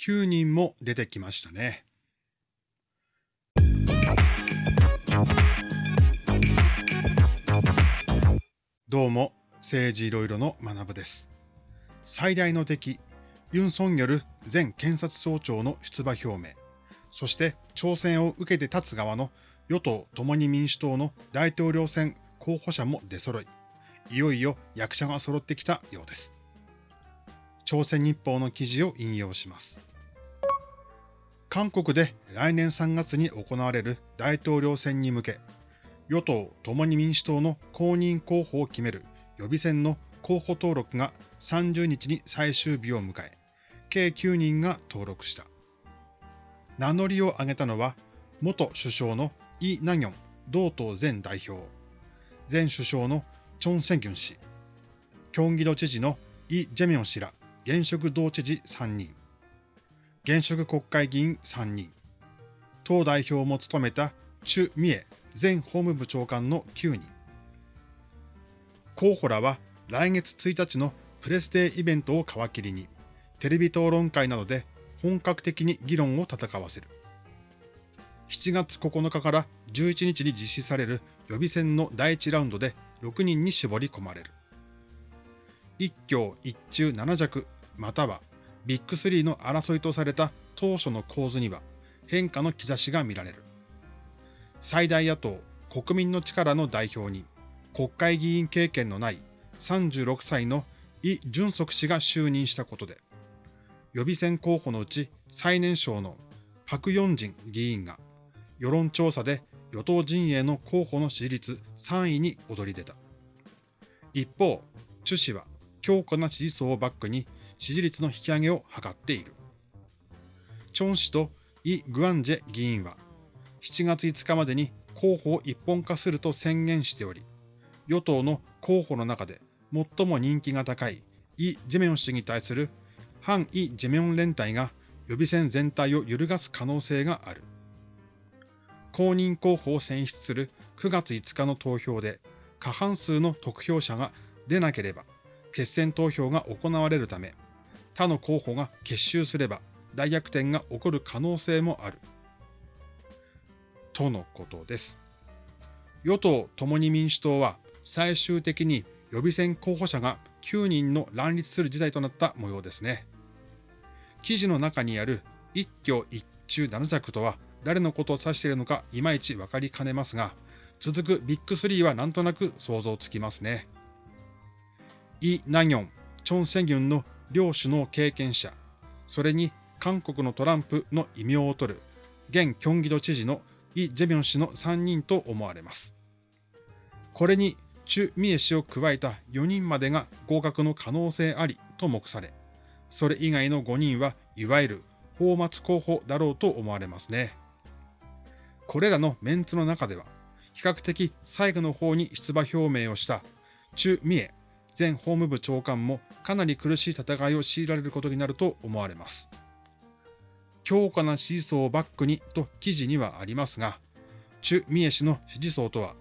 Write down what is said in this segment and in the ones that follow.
9人も出てきましたね。どうも、政治いろいろの学部です。最大の敵、ユン・ソンギョル前検察総長の出馬表明、そして挑戦を受けて立つ側の与党共に民主党の大統領選候補者も出揃い、いよいよ役者が揃ってきたようです。朝鮮日報の記事を引用します。韓国で来年3月に行われる大統領選に向け、与党共に民主党の公認候補を決める予備選の候補登録が30日に最終日を迎え、計9人が登録した。名乗りを挙げたのは、元首相のイ・ナギョン同党前代表、前首相のチョン・センギュン氏、キョンギド知事のイ・ジェミョン氏ら現職同知事3人、現職国会議員3人、党代表も務めたチュ・ミエ前法務部長官の9人。候補らは来月1日のプレスデーイベントを皮切りに、テレビ討論会などで本格的に議論を戦わせる。7月9日から11日に実施される予備選の第1ラウンドで6人に絞り込まれる。一強一中七弱、またはビッグ3の争いとされた当初の構図には変化の兆しが見られる。最大野党国民の力の代表に国会議員経験のない36歳のイ・ジュンソク氏が就任したことで、予備選候補のうち最年少のパク・ヨンジン議員が世論調査で与党陣営の候補の支持率3位に躍り出た。一方、チュ氏は強固な支持層をバックに支持率の引き上げを図っている。チョン氏とイ・グアンジェ議員は7月5日までに候補を一本化すると宣言しており、与党の候補の中で最も人気が高いイ・ジェミョン氏に対する反イ・ジェミョン連帯が予備選全体を揺るがす可能性がある。公認候補を選出する9月5日の投票で過半数の得票者が出なければ決選投票が行われるため、他の候補が結集すれば大逆転が起こる可能性もある。とのことです。与党共に民主党は最終的に予備選候補者が9人の乱立する事態となった模様ですね。記事の中にある一挙一中七弱とは誰のことを指しているのかいまいちわかりかねますが、続くビッグ3はなんとなく想像つきますね。イ・ナギョン、チョン・セギュンの両首脳経験者、それに韓国のトランプの異名を取る現キョンギド知事のイ・ジェミョン氏の3人と思われます。これにチュ・ミエ氏を加えた4人までが合格の可能性ありと目され、それ以外の5人はいわゆる法末候補だろうと思われますね。これらのメンツの中では、比較的最後の方に出馬表明をしたチュ・ミエ前法務部長官もかなり苦しい戦いを強いられることになると思われます。強固な支持層をバックにと記事にはありますが、チュ・ミエ氏の支持層とは、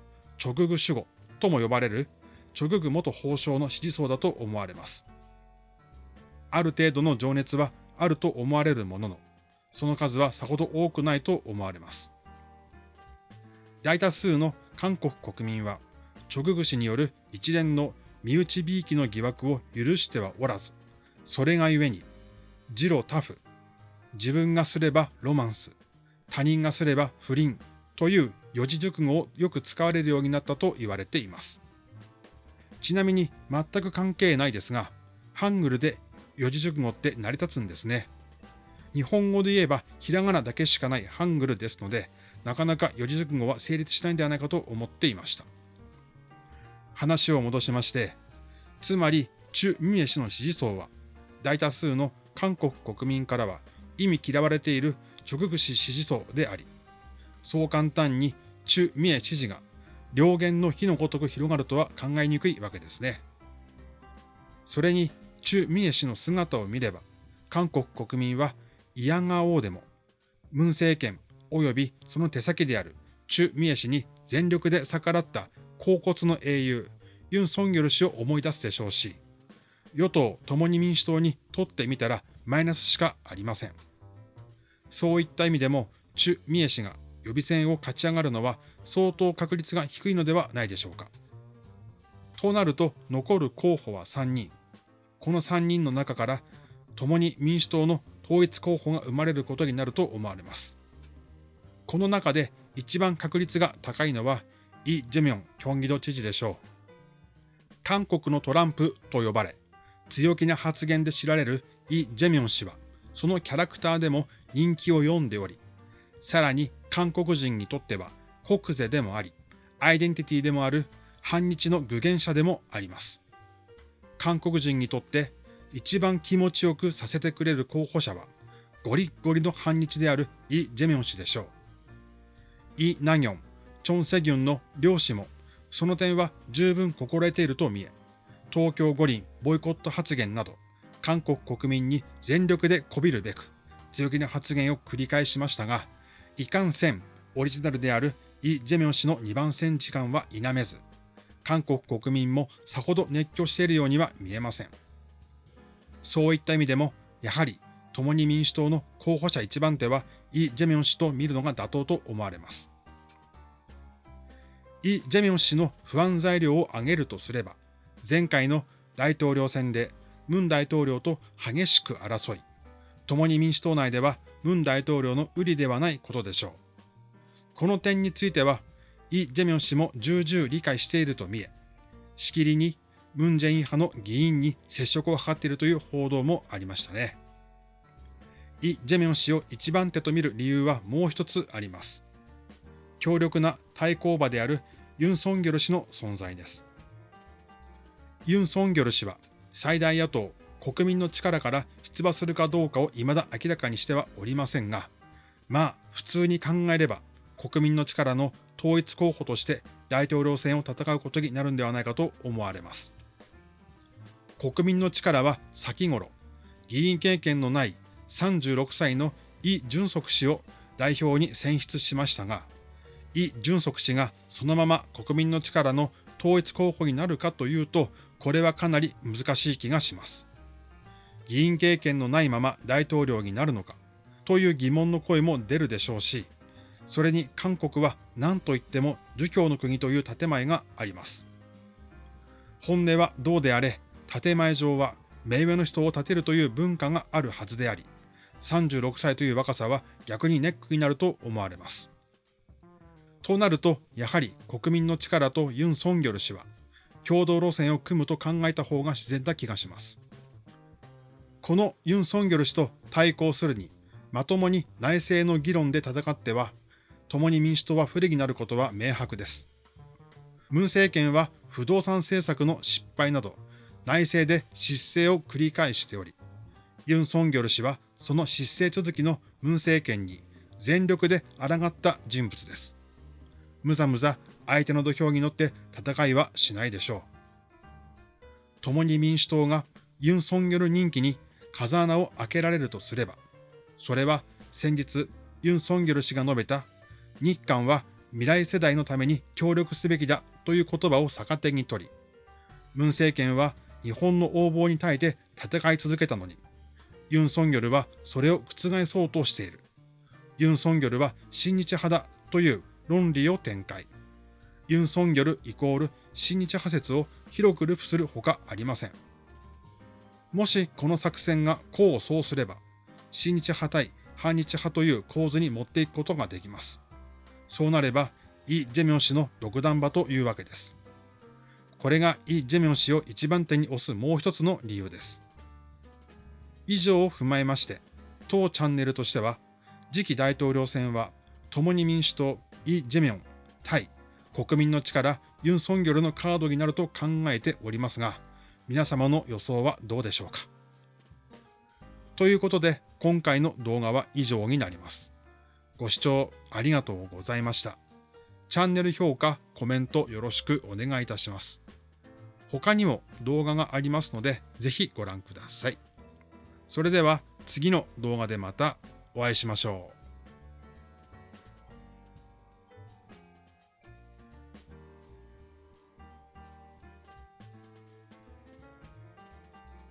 直具守護とも呼ばれる直具元法相の支持層だと思われます。ある程度の情熱はあると思われるものの、その数はさほど多くないと思われます。大多数の韓国国民は、直具氏による一連の身内びいきの疑惑を許してはおらず、それがゆえに、ジロタフ、自分がすればロマンス、他人がすれば不倫という四字熟語をよく使われるようになったと言われています。ちなみに全く関係ないですが、ハングルで四字熟語って成り立つんですね。日本語で言えばひらがなだけしかないハングルですので、なかなか四字熟語は成立しないんではないかと思っていました。話を戻しまして、つまり、チュ・ミエ氏の支持層は、大多数の韓国国民からは意味嫌われている直具氏支持層であり、そう簡単にチュ・ミエ支持が両言の火のごとく広がるとは考えにくいわけですね。それに、チュ・ミエ氏の姿を見れば、韓国国民は嫌がおうでも、ムン政権及びその手先であるチュ・ミエ氏に全力で逆らった甲骨の英雄、ユン・ソンギョル氏を思い出すでしょうし、与党共に民主党にとってみたらマイナスしかありません。そういった意味でも、チュ・ミエ氏が予備選を勝ち上がるのは相当確率が低いのではないでしょうか。となると、残る候補は3人。この3人の中から、共に民主党の統一候補が生まれることになると思われます。この中で一番確率が高いのは、イ・ジェミョン、キョンギド知事でしょう。韓国のトランプと呼ばれ、強気な発言で知られるイ・ジェミョン氏は、そのキャラクターでも人気を読んでおり、さらに韓国人にとっては国是でもあり、アイデンティティでもある反日の具現者でもあります。韓国人にとって一番気持ちよくさせてくれる候補者は、ゴリッゴリの反日であるイ・ジェミョン氏でしょう。イ・ナギョン、チョン・セギュンの両氏も、その点は十分心得ていると見え、東京五輪ボイコット発言など、韓国国民に全力でこびるべく、強気な発言を繰り返しましたが、いかんせんオリジナルであるイ・ジェミョン氏の2番線時間は否めず、韓国国民もさほど熱狂しているようには見えません。そういった意味でも、やはり共に民主党の候補者一番手はイ・ジェミョン氏と見るのが妥当と思われます。イ・ジェミョン氏の不安材料を挙げるとすれば、前回の大統領選でムン大統領と激しく争い、共に民主党内ではムン大統領の有利ではないことでしょう。この点については、イ・ジェミョン氏も重々理解していると見え、しきりにムン・ジェイン派の議員に接触を図っているという報道もありましたね。イ・ジェミョン氏を一番手と見る理由はもう一つあります。強力な対抗馬であるユン・ソンギョル氏の存在です。ユン・ソンギョル氏は最大野党国民の力から出馬するかどうかを未だ明らかにしてはおりませんが、まあ普通に考えれば国民の力の統一候補として大統領選を戦うことになるんではないかと思われます。国民の力は先頃、議員経験のない36歳のイ・ジュンソク氏を代表に選出しましたが、イ・ジュンソク氏がそのまま国民の力の統一候補になるかというと、これはかなり難しい気がします。議員経験のないまま大統領になるのかという疑問の声も出るでしょうし、それに韓国は何と言っても儒教の国という建前があります。本音はどうであれ、建前上は目上の人を立てるという文化があるはずであり、36歳という若さは逆にネックになると思われます。となると、やはり国民の力とユン・ソンギョル氏は、共同路線を組むと考えた方が自然な気がします。このユン・ソンギョル氏と対抗するに、まともに内政の議論で戦っては、共に民主党は不利になることは明白です。ムン政権は不動産政策の失敗など、内政で失勢を繰り返しており、ユン・ソンギョル氏はその失勢続きのムン政権に全力で抗った人物です。むざむざ相手の土俵に乗って戦いはしないでしょう。共に民主党がユン・ソンギョル人気に風穴を開けられるとすれば、それは先日ユン・ソンギョル氏が述べた日韓は未来世代のために協力すべきだという言葉を逆手に取り、ムン政権は日本の横暴に耐えて戦い続けたのに、ユン・ソンギョルはそれを覆そうとしている。ユン・ソンギョルは親日派だという論理を展開。ユン・ソンギョルイコール親日派説を広くループするほかありません。もしこの作戦が功を奏すれば、親日派対反日派という構図に持っていくことができます。そうなれば、イ・ジェミョン氏の独断場というわけです。これがイ・ジェミョン氏を一番手に押すもう一つの理由です。以上を踏まえまして、当チャンネルとしては、次期大統領選は、共に民主党、イ・ジェミョン対国民の力、ユン・ソンギョルのカードになると考えておりますが、皆様の予想はどうでしょうか？ということで、今回の動画は以上になります。ご視聴ありがとうございました。チャンネル評価、コメントよろしくお願いいたします。他にも動画がありますので、ぜひご覧ください。それでは次の動画でまたお会いしましょう。